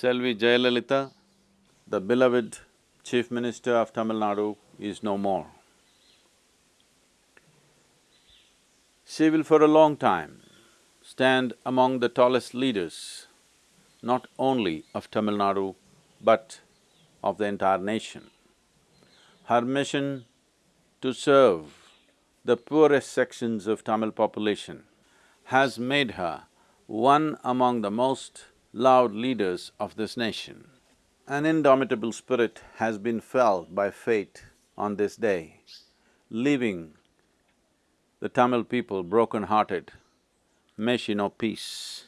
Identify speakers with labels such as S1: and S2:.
S1: Selvi Jayalalitha, the beloved Chief Minister of Tamil Nadu is no more. She will for a long time stand among the tallest leaders, not only of Tamil Nadu, but of the entire nation. Her mission to serve the poorest sections of Tamil population has made her one among the most loved leaders of this nation. An indomitable spirit has been felt by fate on this day, leaving the Tamil people broken-hearted. May she know peace.